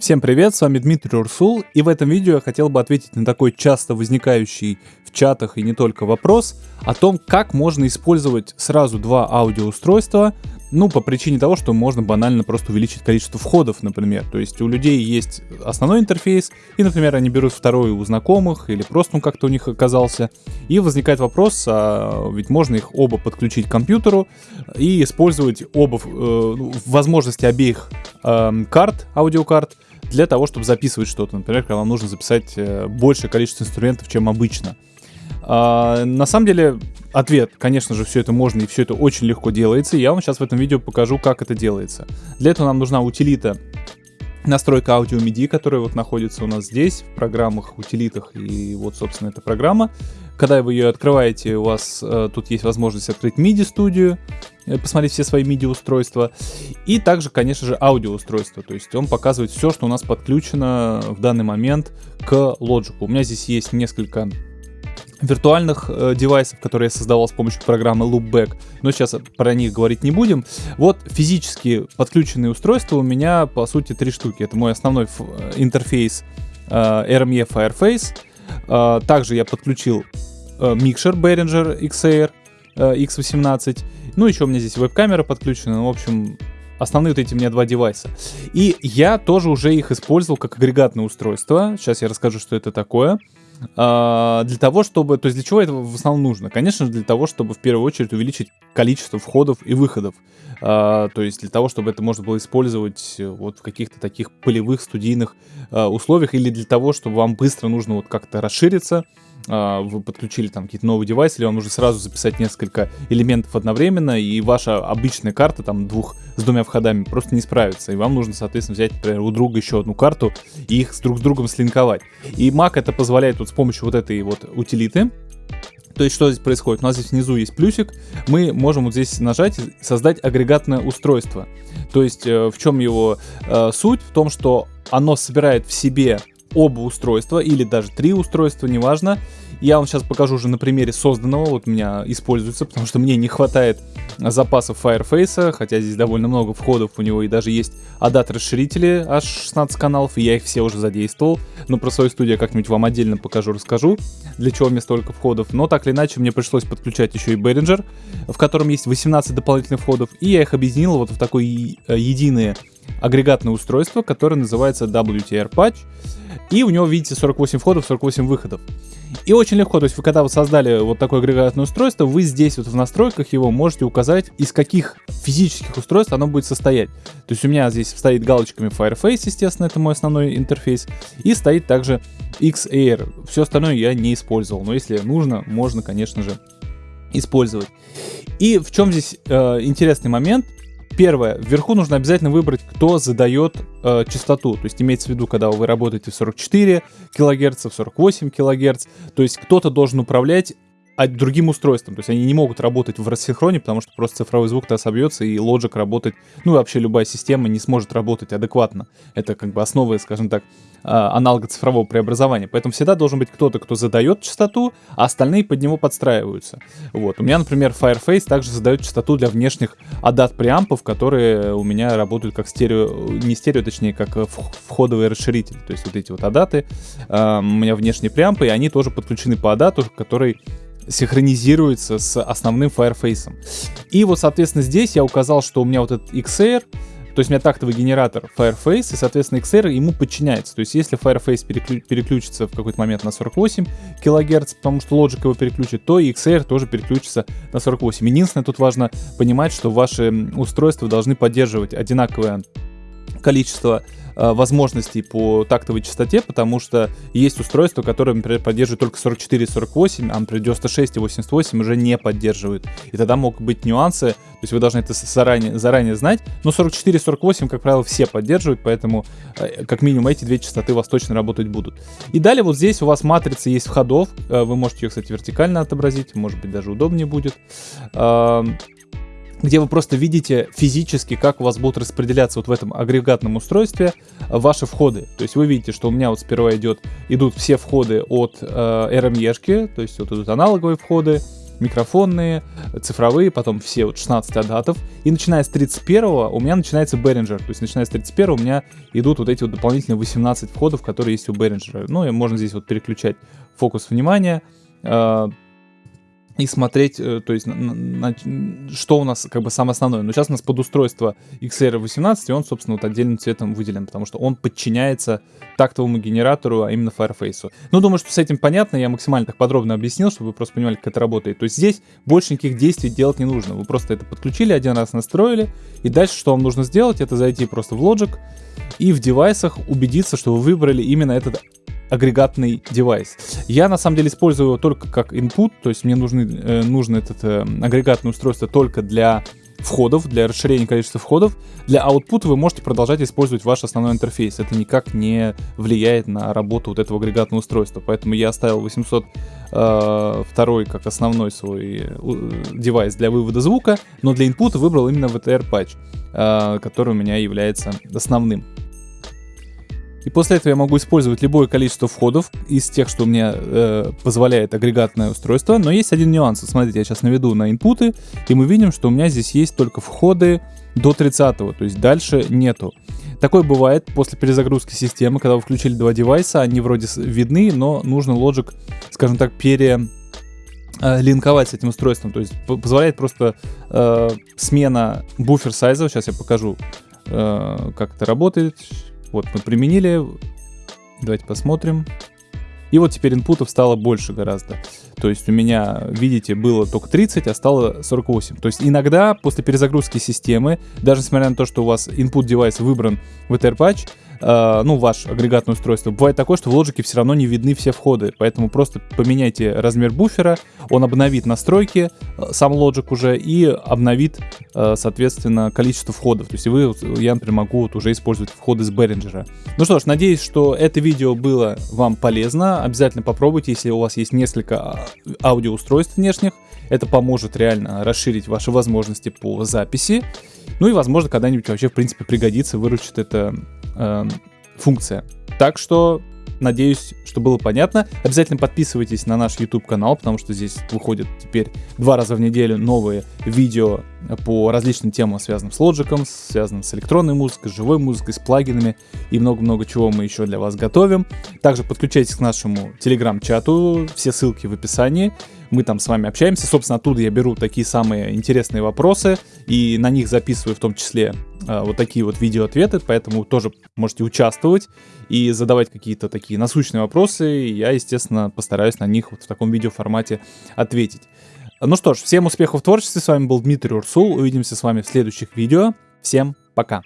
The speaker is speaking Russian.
Всем привет, с вами Дмитрий Урсул, и в этом видео я хотел бы ответить на такой часто возникающий в чатах и не только вопрос о том, как можно использовать сразу два аудиоустройства ну, по причине того, что можно банально просто увеличить количество входов, например. То есть у людей есть основной интерфейс, и, например, они берут второй у знакомых, или просто он как-то у них оказался. И возникает вопрос, а ведь можно их оба подключить к компьютеру и использовать оба, э, возможности обеих э, карт, аудиокарт, для того, чтобы записывать что-то. Например, когда вам нужно записать э, большее количество инструментов, чем обычно. А, на самом деле, ответ, конечно же, все это можно и все это очень легко делается. Я вам сейчас в этом видео покажу, как это делается. Для этого нам нужна утилита настройка аудио MIDI, которая вот находится у нас здесь, в программах, утилитах, и вот, собственно, эта программа. Когда вы ее открываете, у вас э, тут есть возможность открыть MIDI-студию, э, посмотреть все свои MIDI-устройства, и также, конечно же, аудиоустройство, то есть он показывает все, что у нас подключено в данный момент к Logic. У меня здесь есть несколько виртуальных э, девайсов, которые я создавал с помощью программы Loopback, но сейчас про них говорить не будем. Вот физически подключенные устройства у меня по сути три штуки. Это мой основной э, интерфейс э, RME Fireface. Э, также я подключил микшер Behringer э, X18. Ну, еще у меня здесь веб-камера подключена. Ну, в общем, основные вот эти у меня два девайса. И я тоже уже их использовал как агрегатное устройство. Сейчас я расскажу, что это такое. А, для того, чтобы... То есть для чего это в основном нужно? Конечно же, для того, чтобы в первую очередь увеличить количество входов и выходов. А, то есть для того, чтобы это можно было использовать э, вот в каких-то таких полевых студийных а, условиях или для того, чтобы вам быстро нужно вот как-то расшириться, вы подключили там какие-то новые девайсы, или вам нужно сразу записать несколько элементов одновременно, и ваша обычная карта там двух с двумя входами просто не справится, и вам нужно, соответственно, взять, например, у друга еще одну карту и их друг с другом слинковать. И Mac это позволяет вот с помощью вот этой вот утилиты, то есть что здесь происходит? У нас здесь внизу есть плюсик, мы можем вот здесь нажать и создать агрегатное устройство. То есть э, в чем его э, суть? В том, что оно собирает в себе оба устройства или даже три устройства, неважно. Я вам сейчас покажу уже на примере созданного, вот у меня используется, потому что мне не хватает запасов Fireface, хотя здесь довольно много входов у него и даже есть адат расширители аж 16 каналов, и я их все уже задействовал, но про свою студию как-нибудь вам отдельно покажу, расскажу, для чего мне столько входов, но так или иначе мне пришлось подключать еще и Behringer, в котором есть 18 дополнительных входов, и я их объединил вот в такое единое агрегатное устройство, которое называется WTR Patch. И у него, видите, 48 входов, 48 выходов. И очень легко, то есть вы когда вот создали вот такое агрегатное устройство, вы здесь вот в настройках его можете указать, из каких физических устройств оно будет состоять. То есть у меня здесь стоит галочками Fireface, естественно, это мой основной интерфейс, и стоит также XAir. Все остальное я не использовал, но если нужно, можно, конечно же, использовать. И в чем здесь э, интересный момент, Первое, вверху нужно обязательно выбрать, кто задает э, частоту. То есть имеется в виду, когда вы работаете в 44 кГц, в 48 кГц. То есть кто-то должен управлять а другим устройством. То есть они не могут работать в рассинхроне, потому что просто цифровой звук-то собьется, и Logic работать, ну и вообще любая система не сможет работать адекватно. Это как бы основа, скажем так, а, аналога цифрового преобразования. Поэтому всегда должен быть кто-то, кто задает частоту, а остальные под него подстраиваются. Вот. У меня, например, Fireface также задает частоту для внешних ADAT преампов, которые у меня работают как стерео, не стерео, точнее, как входовые расширители. То есть вот эти вот ADAT, а, у меня внешние преампы, и они тоже подключены по ADAT, который синхронизируется с основным Fireface. И вот, соответственно, здесь я указал, что у меня вот этот XR, то есть у меня тактовый генератор Fireface, и, соответственно, XR ему подчиняется. То есть если Fireface переклю переключится в какой-то момент на 48 кГц, потому что Logic его переключит, то и XR тоже переключится на 48. Единственное, тут важно понимать, что ваши устройства должны поддерживать одинаковое количество возможностей по тактовой частоте, потому что есть устройства, которые, например, поддерживают только 44 и 48, а, например, 96 и 88 уже не поддерживают. И тогда могут быть нюансы, то есть вы должны это заранее, заранее знать, но 44 и 48, как правило, все поддерживают, поэтому э, как минимум эти две частоты у вас точно работать будут. И далее вот здесь у вас матрица есть входов, э, вы можете ее, кстати, вертикально отобразить, может быть, даже удобнее будет где вы просто видите физически, как у вас будут распределяться вот в этом агрегатном устройстве ваши входы. То есть вы видите, что у меня вот сперва идет, идут все входы от э, RME, то есть вот идут аналоговые входы, микрофонные, цифровые, потом все вот 16 адатов. И начиная с 31 у меня начинается Behringer. То есть начиная с 31 у меня идут вот эти вот дополнительные 18 входов, которые есть у Behringer. Ну и можно здесь вот переключать фокус внимания. И смотреть, э, то есть, на, на, что у нас как бы самое основное. Но сейчас у нас под устройство XR18, и он, собственно, вот отдельным цветом выделен, потому что он подчиняется тактовому генератору, а именно Fireface. Ну, думаю, что с этим понятно, я максимально так подробно объяснил, чтобы вы просто понимали, как это работает. То есть здесь больше никаких действий делать не нужно. Вы просто это подключили, один раз настроили, и дальше что вам нужно сделать, это зайти просто в Logic, и в девайсах убедиться, что вы выбрали именно этот агрегатный девайс. Я на самом деле использую его только как input, то есть мне нужны, э, нужно это э, агрегатное устройство только для входов, для расширения количества входов. Для output вы можете продолжать использовать ваш основной интерфейс. Это никак не влияет на работу вот этого агрегатного устройства. Поэтому я оставил 802 э, как основной свой э, девайс для вывода звука, но для input выбрал именно VTR patch, э, который у меня является основным. И после этого я могу использовать любое количество входов из тех, что мне э, позволяет агрегатное устройство. Но есть один нюанс. Смотрите, я сейчас наведу на инпуты, и мы видим, что у меня здесь есть только входы до 30 то есть дальше нету. Такое бывает после перезагрузки системы, когда вы включили два девайса, они вроде видны, но нужно Logic, скажем так, пере э, линковать с этим устройством. То есть позволяет просто э, смена буфер сайза. Сейчас я покажу, э, как это работает. Вот мы применили. Давайте посмотрим. И вот теперь инпутов стало больше гораздо. То есть у меня, видите, было только 30, а стало 48. То есть иногда после перезагрузки системы, даже несмотря на то, что у вас input девайс выбран в EtherPatch, э, ну, ваш агрегатное устройство, бывает такое, что в лоджике все равно не видны все входы, поэтому просто поменяйте размер буфера, он обновит настройки, э, сам лоджик уже, и обновит, э, соответственно, количество входов. То есть вы, я, например, могу вот уже использовать входы с Behringer. Ну что ж, надеюсь, что это видео было вам полезно. Обязательно попробуйте, если у вас есть несколько а, аудиоустройств внешних. Это поможет реально расширить ваши возможности по записи. Ну и, возможно, когда-нибудь вообще, в принципе, пригодится, выручит эта э, функция. Так что Надеюсь, что было понятно. Обязательно подписывайтесь на наш YouTube канал, потому что здесь выходят теперь два раза в неделю новые видео по различным темам, связанным с Logic, связанным с электронной музыкой, с живой музыкой, с плагинами и много-много чего мы еще для вас готовим. Также подключайтесь к нашему телеграм-чату, все ссылки в описании. Мы там с вами общаемся. Собственно, оттуда я беру такие самые интересные вопросы и на них записываю в том числе э, вот такие вот видео-ответы, поэтому тоже можете участвовать и задавать какие-то такие насущные вопросы. Я, естественно, постараюсь на них вот в таком видеоформате ответить. Ну что ж, всем успехов в творчестве. С вами был Дмитрий Урсул. Увидимся с вами в следующих видео. Всем пока.